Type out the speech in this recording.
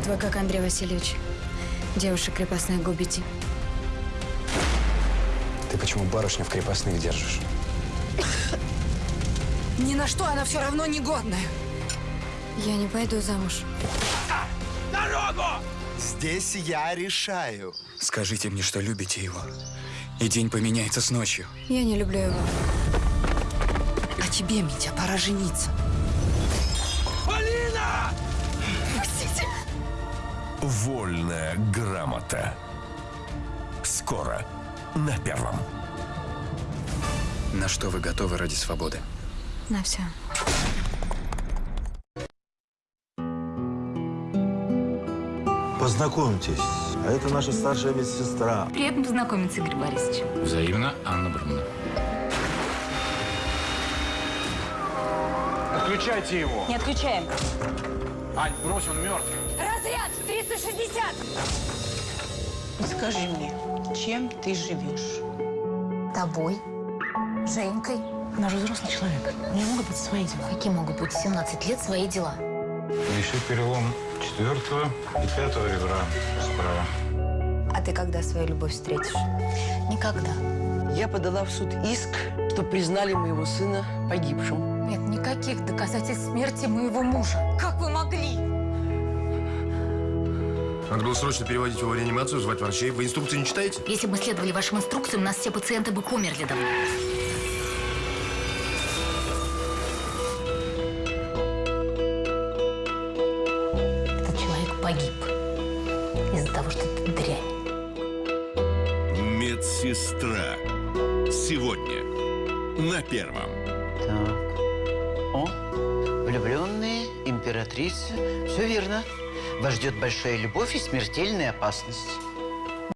Вот вы как Андрей Васильевич. Девушек крепостных губите. Ты почему барышню в крепостных держишь? Ни на что она все равно негодная. Я не пойду замуж. Здесь я решаю. Скажите мне, что любите его. И день поменяется с ночью. Я не люблю его. А тебе, Митя, пора жениться. Вольная грамота. Скоро на первом. На что вы готовы ради свободы? На все. Познакомьтесь, а это наша старшая медсестра. Приятно познакомиться, Игорь Борисович. Взаимно, Анна Бруновна. Отключайте его. Не отключаем. Ань, брось, он мертв. Разряд 360! Скажи мне, чем ты живешь? Тобой, Женькой. Она же взрослый человек. У нее могут быть свои дела. Какие могут быть в 17 лет свои дела? Лиши перелом четвертого и пятого ребра справа. А ты когда свою любовь встретишь? Никогда. Я подала в суд иск, что признали моего сына погибшим. Нет никаких доказательств смерти моего мужа. Как вы могли? Надо было срочно переводить его в реанимацию, звать врачей. Вы инструкции не читаете? Если бы мы следовали вашим инструкциям, у нас все пациенты бы померли давно. Этот человек погиб из-за того, что ты дрянь. Медсестра. Сегодня на первом. Так. О, влюбленные, императрица. Все верно. Вас ждет большая любовь и смертельная опасность.